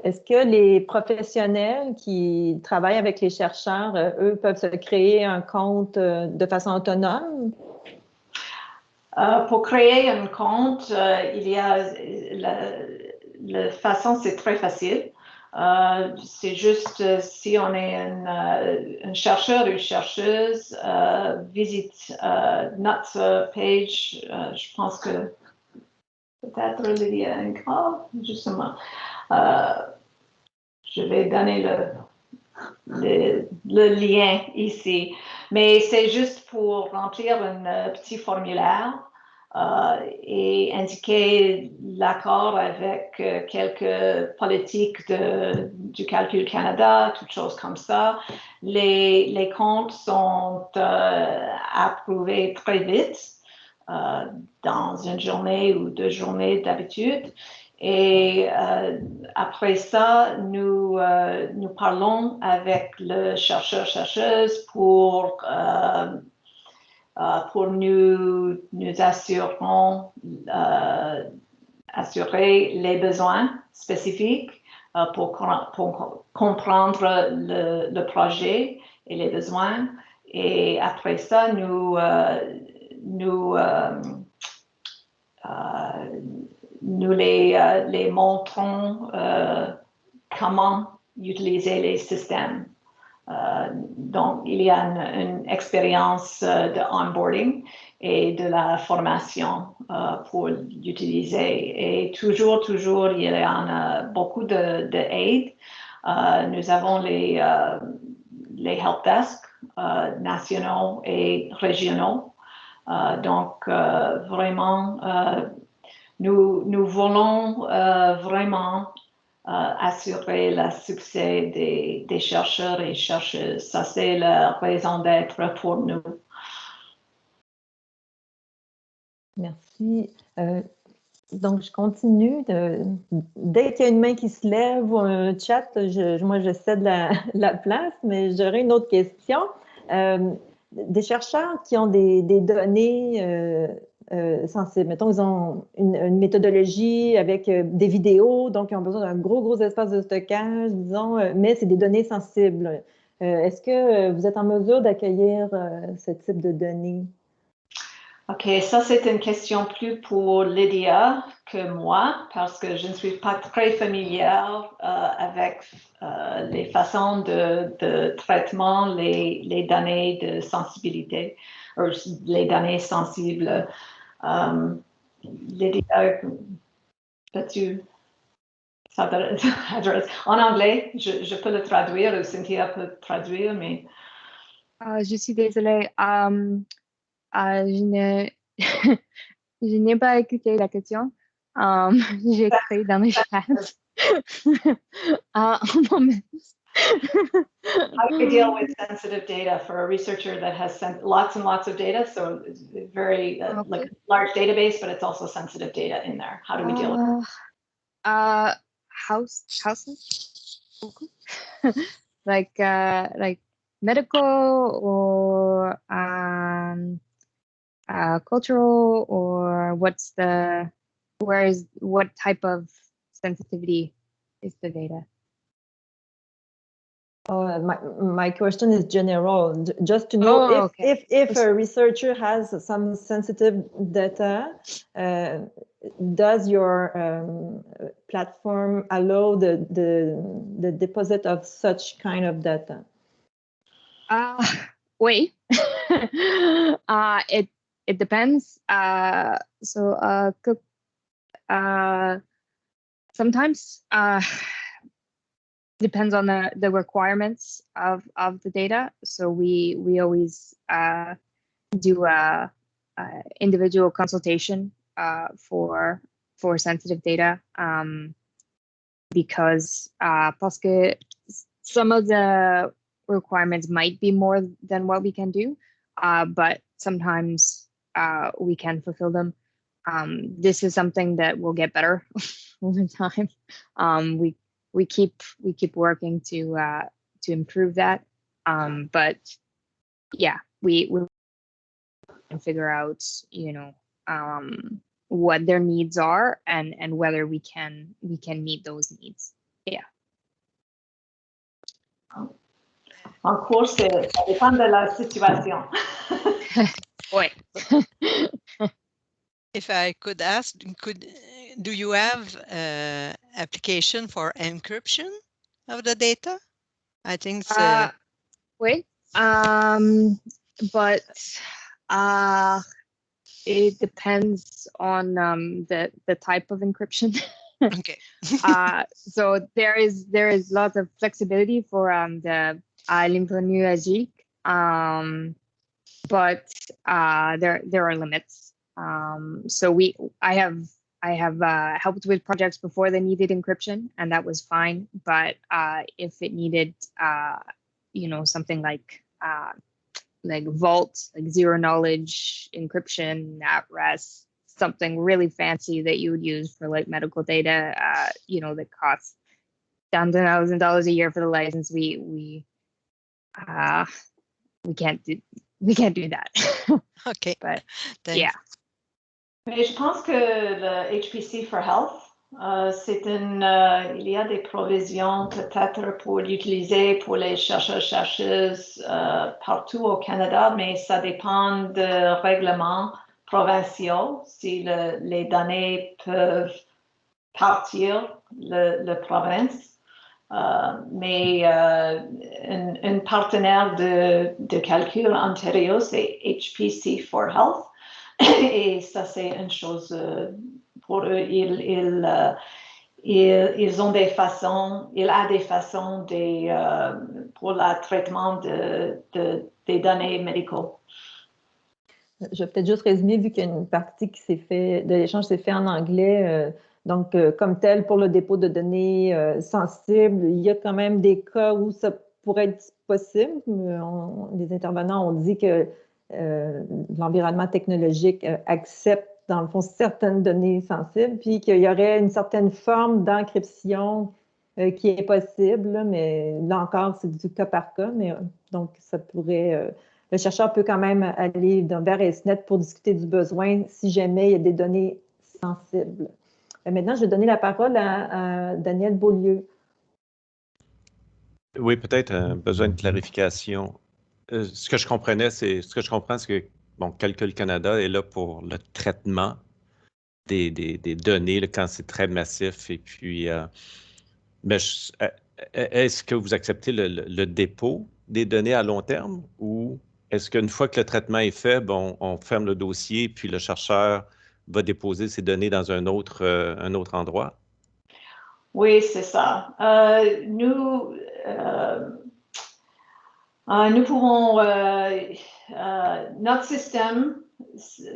Est-ce que les professionnels qui travaillent avec les chercheurs, euh, eux, peuvent se créer un compte euh, de façon autonome? Euh, pour créer un compte, il y a la, façon, c'est très facile. c'est juste si on est un, chercheur ou chercheuse, visite notre page. je pense que peut-être il y justement. Euh, je vais donner le, le, lien ici. Mais c'est juste pour remplir un petit formulaire euh, et indiquer l'accord avec euh, quelques politiques de, du Calcul Canada, toutes choses comme ça. Les, les comptes sont approuvés très vite, dans une journée ou deux journées d'habitude. Et euh, après ça, nous, euh, nous parlons avec le chercheur-chercheuse pour, euh, pour nous, nous assurons, assurer les besoins spécifiques pour, comprendre le, projet et les besoins. Et après ça, nous, nous nous les, euh, les montrons euh, comment utiliser les systèmes. Euh, donc, il y a une, expérience de onboarding et de la formation pour l'utiliser. Et toujours, toujours, il y a beaucoup d'aide. De, nous avons les, les help nationaux et régionaux. Donc, vraiment, nous, nous voulons vraiment assurer le succès des, des, chercheurs et chercheuses. Ça, c'est la raison d'être pour nous. Merci. Euh, donc, je continue. Dès qu'il y a une main qui se lève ou un chat, moi, je cède la, <laughs> la place, mais j'aurais une autre question. Euh, des chercheurs qui ont des, données euh, euh, sensibles. Mettons, ils ont une, méthodologie avec euh, des vidéos, donc ils ont besoin d'un gros, gros espace de stockage, disons, mais c'est des données sensibles. Est-ce que vous êtes en mesure d'accueillir ce type de données? OK, ça c'est une question plus pour Lydia que moi, parce que je ne suis pas très familière avec les façons de, traitement, les, données de sensibilité, ou les données sensibles. Lydia, peux-tu <laughs> en anglais, je, peux le traduire ou Cynthia peut traduire, mais. Uh, je suis désolée. Um, uh, <laughs> je n'ai pas écouté la question. Um, <laughs> J'ai écrit dans uh, How do you deal with sensitive data for a researcher that has sent lots and lots of data? So very uh, okay. like large database, but it's also sensitive data in there. How do we deal uh, with it? Uh, house houses, <laughs> like uh, like medical or um, uh, cultural or what's the where is what type of sensitivity is the data? Uh, my, my question is general, just to know oh, if, okay. if, if a researcher has some sensitive data, uh, does your um, platform allow the, the, the deposit of such kind of data? Uh, <laughs> wait, <laughs> uh, it, it depends. Uh, so uh, uh, sometimes uh, <sighs> depends on the the requirements of of the data. So we we always uh, do a, a, individual consultation uh, for for sensitive data um, because uh, que some of the requirements might be more than what we can do, uh, but sometimes uh, we can fulfill them. Um, this is something that will get better <laughs> over time. Um, we we keep we keep working to uh, to improve that. Um, but yeah, we we can figure out you know um, what their needs are and and whether we can we can meet those needs. Yeah. En cours, ça dépend de la situation. <laughs> oui. <laughs> if I could ask, could do you have uh, application for encryption of the data? I think so. Uh, wait, um, but uh, it depends on um, the the type of encryption. <laughs> okay. uh, so there is there is lots of flexibility for um, the uh, lymphonuagic, um, but uh, there there are limits. Um, so we I have I have uh, helped with projects before they needed encryption, and that was fine. But uh, if it needed, uh, you know, something like uh, like Vault, like zero knowledge encryption at rest, something really fancy that you would use for like medical data, uh, you know, that costs down to thousand dollars a year for the license, we we uh, we can't do we can't do that. <laughs> okay, but Thanks. yeah. Mais je pense que le HPC for Health, euh, c'est une, euh, il y a des provisions peut-être pour l'utiliser pour les chercheurs chercheuses euh, partout au Canada, mais ça dépend de règlements provinciaux si le, les données peuvent partir de la province. Euh, mais euh, un, partenaire de, de calcul Ontario, c'est HPC for Health. <coughs> Et ça, c'est une chose euh, pour eux. Ils, ils, ils, ont des façons, il a des façons pour le traitement de, des données médicaux. Je vais peut-être juste résumer, vu qu'il y a une partie s'est fait, de l'échange s'est fait en anglais. Donc, comme tel, pour le dépôt de données sensibles, il y a quand même des cas où ça pourrait être possible. les intervenants ont dit que euh, l'environnement technologique euh, accepte, dans le fond, certaines données sensibles, puis qu'il y aurait une certaine forme d'encryption euh, qui est possible, mais là encore, c'est du cas par cas, mais donc ça pourrait... le chercheur peut quand même aller vers ESNet pour discuter du besoin si jamais il y a des données sensibles. Maintenant, je vais donner la parole à Daniel Beaulieu. Oui, peut-être un besoin de clarification. Euh, ce que je comprenais, c'est ce que je comprends, c'est que bon, Calcul Canada est là pour le traitement des, données quand c'est très massif. Et puis, euh, euh, est-ce que vous acceptez le, dépôt des données à long terme? Ou est-ce qu'une fois que le traitement est fait, bon, on ferme le dossier puis le chercheur va déposer ses données dans un autre, un autre endroit? Oui, c'est ça. nous, euh, euh, nous pouvons, euh, notre système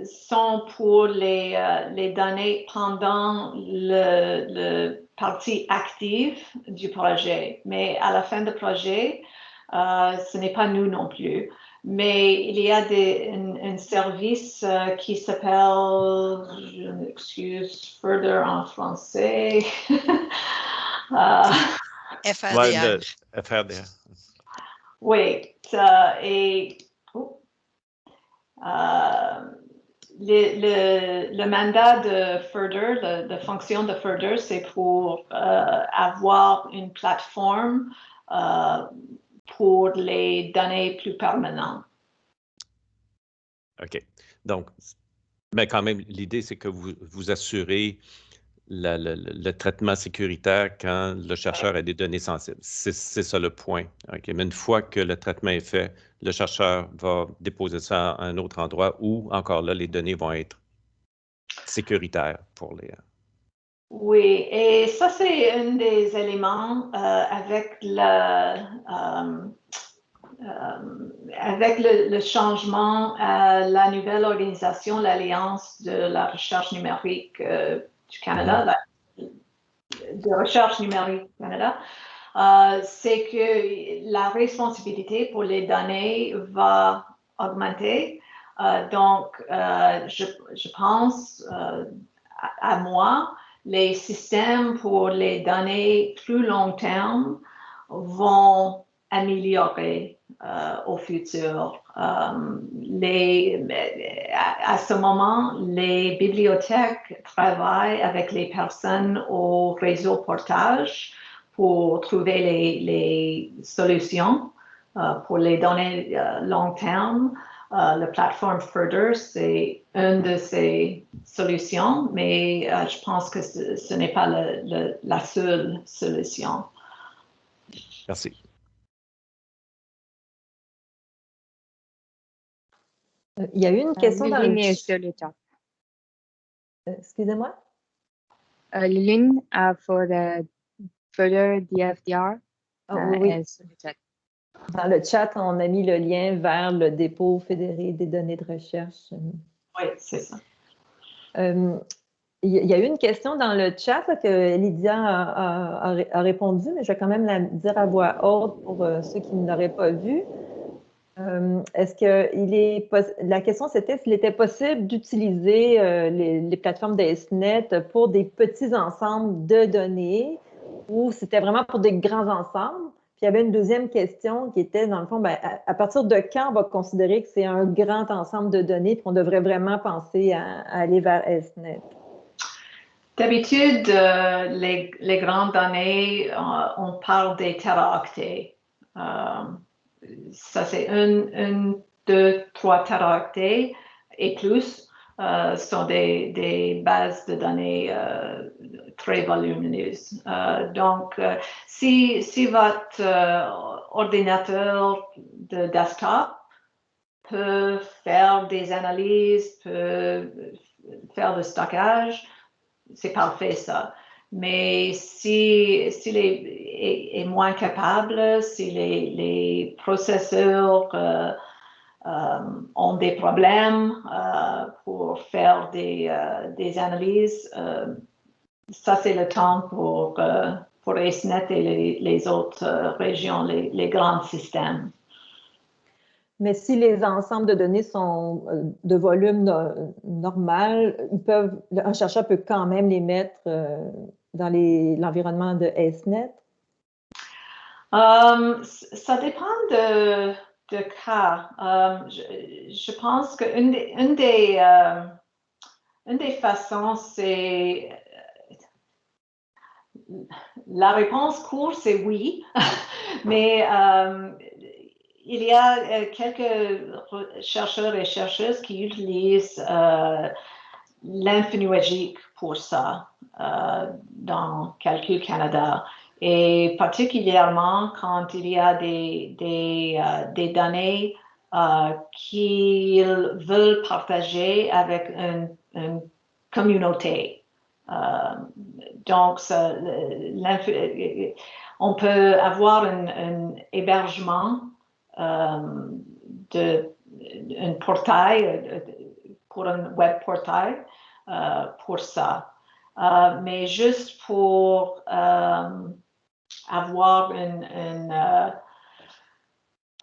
sont pour les, les données pendant le, le, partie active du projet, mais à la fin du projet, ce n'est pas nous non plus. Mais il y a des, un, service qui s'appelle, je m'excuse, Further en français. <laughs> FRDR. FRDR. Oui, et oh, euh, le, le, mandat de Further, la fonction de Further, c'est pour euh, avoir une plateforme euh, pour les données plus permanentes. OK. Donc, mais quand même, l'idée, c'est que vous vous assurez le, traitement sécuritaire quand le chercheur a des données sensibles. C'est ça le point. Mais une fois que le traitement est fait, le chercheur va déposer ça à un autre endroit où, encore là, les données vont être sécuritaires pour les... Euh, oui, et ça, c'est un des éléments euh, avec le... Euh, avec le, changement à la nouvelle organisation, l'Alliance de la recherche numérique du Canada, de recherche numérique du Canada, euh, c'est que la responsabilité pour les données va augmenter. Euh, donc, euh, je, je, pense à, moi, les systèmes pour les données plus long terme vont améliorer au futur. Euh, à, ce moment, les bibliothèques travaillent avec les personnes au réseau portage pour trouver les, solutions euh, pour les données euh, long terme. La plateforme Further, c'est une de ces solutions, mais je pense que ce, n'est pas la seule solution. Merci. Il y a eu une euh, question dans le sur le chat. Euh, excusez-moi? Euh, Liline, for the further DFDR, oh, oui, Dans le chat, on a mis le lien vers le dépôt fédéré des données de recherche. Oui, c'est ça. il y a eu une question dans le chat que Lydia a, a, répondu, mais je vais quand même la dire à voix haute pour ceux qui ne l'auraient pas vu. Euh, est-ce que il est la question c'était s'il était possible d'utiliser euh, les, plateformes d'ESNet pour des petits ensembles de données ou c'était vraiment pour des grands ensembles? Puis il y avait une deuxième question qui était dans le fond, ben, à, partir de quand on va considérer que c'est un grand ensemble de données qu'on devrait vraiment penser à, aller vers ESNet? D'habitude, euh, les, grandes données, on parle des teraoctets ça c'est un, deux, trois teraoctets et plus euh, sont des, bases de données euh, très volumineuses. Euh, donc, si, si votre ordinateur de desktop peut faire des analyses, peut faire le stockage, c'est parfait ça. mais si s'il est, est, moins capable, si les, les processeurs ont des problèmes euh, pour faire des, des analyses, ça c'est le temps pour, pour AceNet et les, les autres régions, les, les grands systèmes. Mais si les ensembles de données sont de volume normal, ils peuvent, un chercheur peut quand même les mettre dans l'environnement de AceNet? Um, ça dépend de, de cas. Um, je, pense qu'une des, une des, euh, une des façons, c'est la réponse courte, c'est oui, <laughs> mais um, il y a euh, quelques chercheurs et chercheuses qui utilisent euh, l'infinilogique pour ça euh, dans Calcul Canada. Et particulièrement quand il y a des, des, euh, données euh, qu'ils veulent partager avec une, communauté. Euh, donc, on peut avoir un, hébergement de un portail pour un web portail pour ça. Mais juste pour avoir une,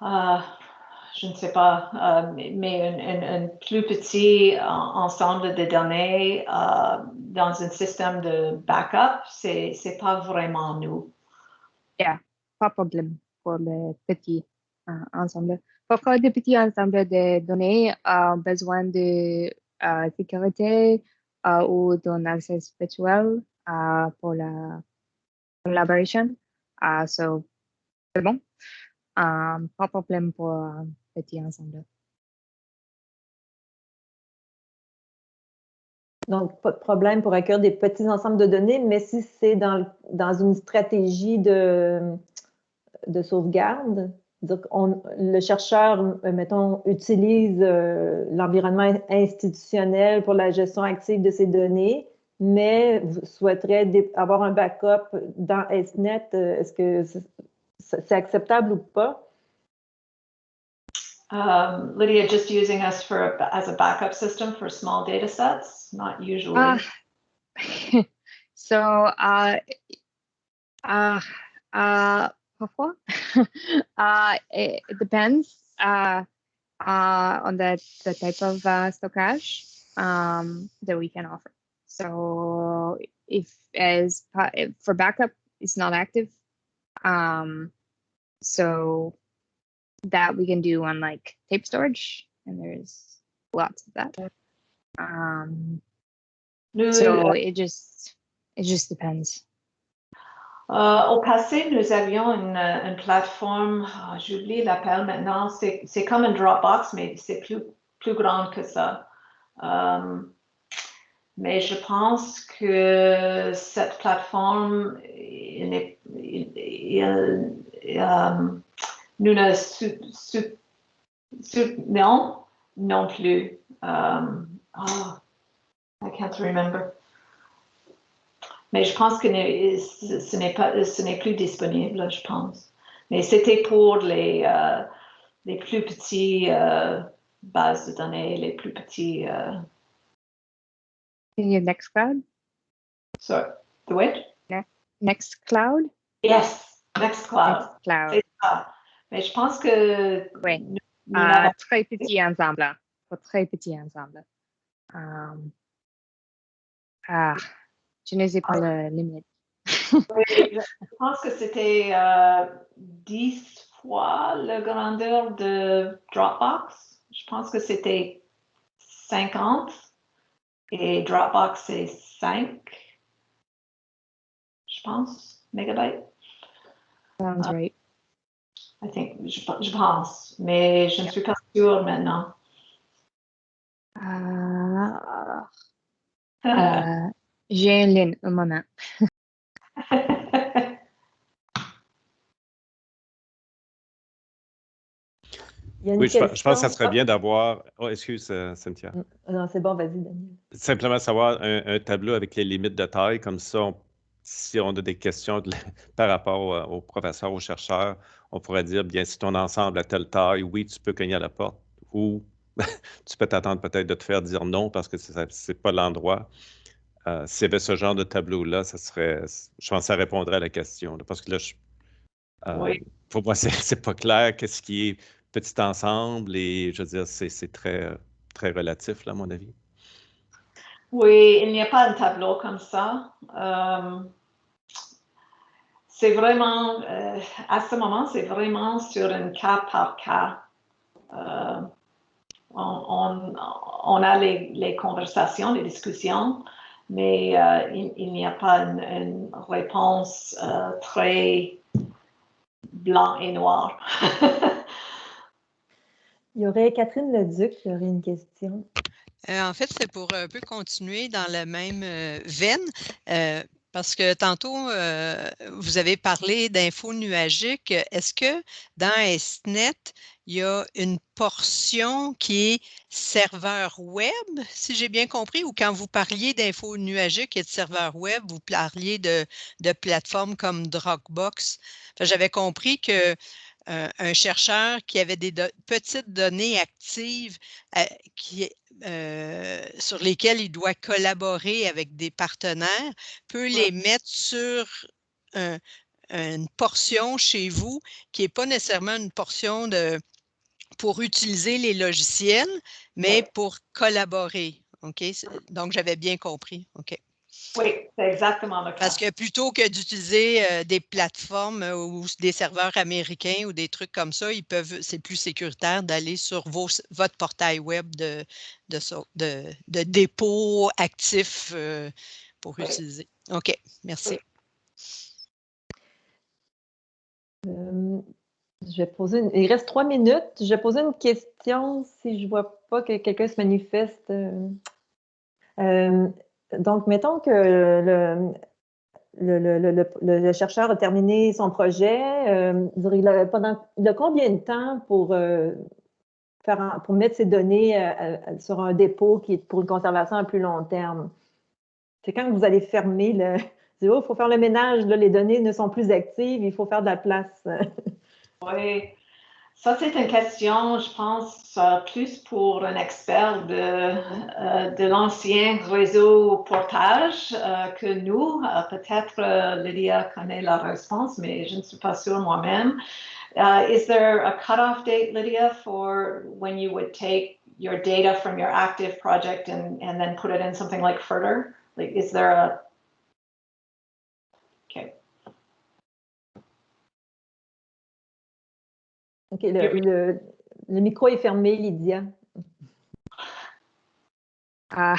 je ne sais pas, mais un, plus petit ensemble de données dans un système de backup, c'est n'est pas vraiment nous. Yeah, pas de problème pour les petits ensembles. Pourquoi des petits ensembles de données ont besoin de sécurité uh, ou d'un accès virtuel uh, pour la collaboration. So, c'est bon. Um, pas de problème pour un petit ensemble. Donc, pas de problème pour accueillir des petits ensembles de données, mais si c'est dans, dans une stratégie de, de sauvegarde, le chercheur, euh, mettons, utilise euh, l'environnement institutionnel pour la gestion active de ses données, mais souhaiterait avoir un backup dans SNET. Euh, est-ce que c'est acceptable ou pas? Um, Lydia, just using us for as a backup system for small data sets, not usually. Uh, <laughs> so, uh, uh, uh, parfois. <laughs> uh, it, it, depends uh, uh, on the, the type of uh, stockage um, that we can offer. So if as for backup, it's not active. Um, so that we can do on like tape storage, and there's lots of that. Um, so it just it just depends. Euh, au passé, nous avions une, une plateforme, oh, j'oublie l'appel maintenant, c'est comme un Dropbox, mais c'est plus, plus grand que ça. Euh, mais je pense que cette plateforme, il, il, euh, nous ne soutenons non plus. Um, oh, I can't remember. Mais je pense que ce n'est pas, ce n'est plus disponible, je pense. Mais c'était pour les, euh, les plus petits euh, bases de données, les plus petits. Nextcloud? Sorry, the which? Nextcloud? Yes, Nextcloud. Nextcloud. Mais je pense que. Oui. Nous, nous uh, très petit ensemble. Très petit ensemble. Um, ah. Je ne sais pas la limite. je pense que c'était euh, 10 fois la grandeur de Dropbox. Je pense que c'était 50 et Dropbox c'est 5, je pense, mégabytes. Sounds uh, right. I think, je, je, pense, mais je ne suis pas sûre maintenant. Uh, uh, J'ai une ligne, un moment. Oui, je, pense que ça serait bien d'avoir. Oh, excuse, euh, Cynthia. Non, c'est bon, vas-y, Daniel. Simplement savoir un, tableau avec les limites de taille, comme ça, si on a des questions <laughs> par rapport aux professeurs, aux chercheurs, on pourrait dire, bien, si ton ensemble a telle taille, oui, tu peux cogner à la porte, ou <laughs> tu peux t'attendre peut-être de te faire dire non parce que ce n'est pas l'endroit. Euh, S'il y avait ce genre de tableau-là, ça serait, je pense que ça répondrait à la question. parce que là, euh, pour moi, <laughs> c'est pas clair qu'est-ce qui est petit ensemble et je veux dire, c'est très, très relatif, là, à mon avis. Oui, il n'y a pas un tableau comme ça. Euh, c'est vraiment, euh, à ce moment, c'est vraiment sur un cas par cas. Euh, on, a les, conversations, les discussions, mais il, n'y a pas une, réponse très blanc et noir. <laughs> il y aurait Catherine Leduc qui aurait une question. en fait, c'est pour un peu continuer dans la même veine. Parce que tantôt, euh, vous avez parlé d'infos nuagiques. Est-ce que dans SNET, il y a une portion qui est serveur web, si j'ai bien compris, ou quand vous parliez d'infos nuagiques et de serveur web, vous parliez de plateformes comme Dropbox? J'avais compris que euh, un chercheur qui avait des petites données actives euh, qui, euh, sur lesquelles il doit collaborer avec des partenaires peut les mettre sur une portion chez vous qui n'est pas nécessairement une portion de, pour utiliser les logiciels, mais pour collaborer. OK? Donc, j'avais bien compris. OK. Oui, c'est exactement le cas. Parce que plutôt que d'utiliser euh, des plateformes euh, ou des serveurs américains ou des trucs comme ça, ils peuvent, c'est plus sécuritaire d'aller sur votre portail web de, de, de, dépôt actif euh, pour utiliser. OK, merci. je vais poser Il reste trois minutes. Je vais poser une question si je ne vois pas que quelqu'un se manifeste donc, mettons que le, chercheur a terminé son projet. Euh, il, a, pendant, combien de temps pour, euh, faire pour mettre ses données euh, sur un dépôt qui est pour une conservation à plus long terme? C'est quand vous allez fermer le. <laughs> Il oh, faut faire le ménage, les données ne sont plus actives, il faut faire de la place. <laughs> oui. Ça, c'est une question, je pense, euh, plus pour un expert de, euh, de l'ancien réseau portage euh, que nous. Euh, peut-être euh, Lydia connaît la réponse, mais je ne suis pas sûre moi-même. Euh, is there a cutoff date, Lydia, for when you would take your data from your active project and, and then put it in something like Further? Like, is there a OK, le, le, micro est fermé, Lydia. Ah,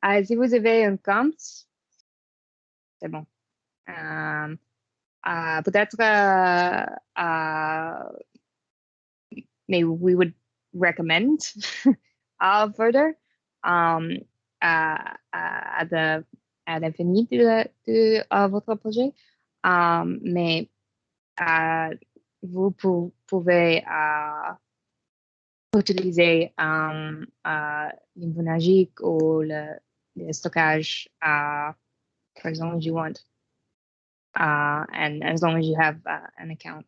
ah, si vous avez un compte, c'est bon. Euh, uh, Peut-être, uh, maybe we would recommend <laughs> uh, further um, à, à, de, à l'infini de, de votre projet. Um, mais vous pouvez euh, utiliser um, uh, ou le, stockage, uh, as long as you want, uh, and as long as you have uh, an account.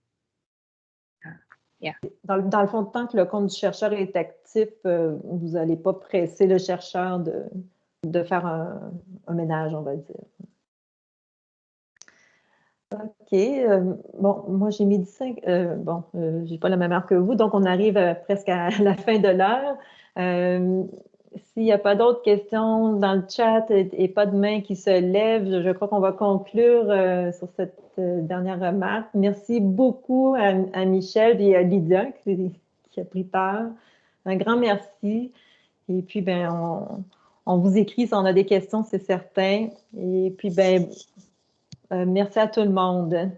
Yeah. Dans, le fond, tant que le compte du chercheur est actif, euh, vous n'allez pas presser le chercheur de, faire un ménage, on va dire. OK. Euh, bon, moi, j'ai mis 5. Euh, bon, euh, j'ai pas la même heure que vous, donc on arrive presque à <laughs> la fin de l'heure. S'il n'y a pas d'autres questions dans le chat et, pas de main qui se lèvent, je crois qu'on va conclure sur cette dernière remarque. Merci beaucoup à, Michel et à Lydia qui, a pris part. Un grand merci. Et puis, ben, on, on vous écrit si on a des questions, c'est certain. Et puis, ben, euh, merci à tout le monde.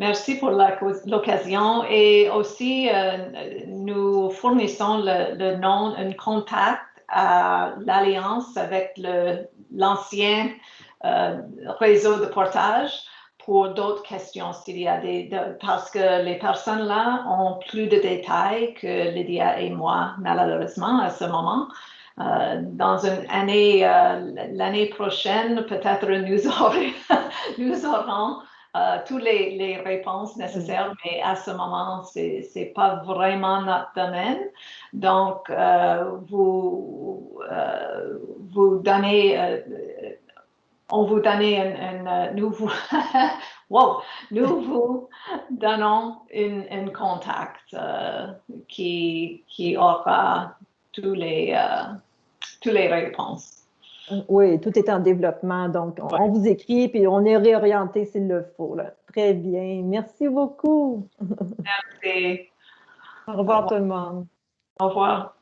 Merci pour l'occasion et aussi euh, nous fournissons le, nom, un contact à l'Alliance avec l'ancien euh, réseau de portage pour d'autres questions s'il y a des, parce que les personnes là ont plus de détails que Lydia et moi malheureusement à ce moment. Euh, dans une année, euh, l'année prochaine, peut-être <laughs> nous, aurons, nous aurons euh, toutes les, les, réponses nécessaires, mais à ce moment, ce n'est pas vraiment notre domaine. Donc, vous, vous donnez, on vous donne un, un nous vous, <laughs> wow, nous <laughs> vous donnons un, contact qui, qui aura tous les, toutes les réponses. Oui, tout est en développement. Donc, on, on vous écrit puis on est réorienté s'il le faut. Là. Très bien. Merci beaucoup. Merci. Au revoir tout le monde. Au revoir.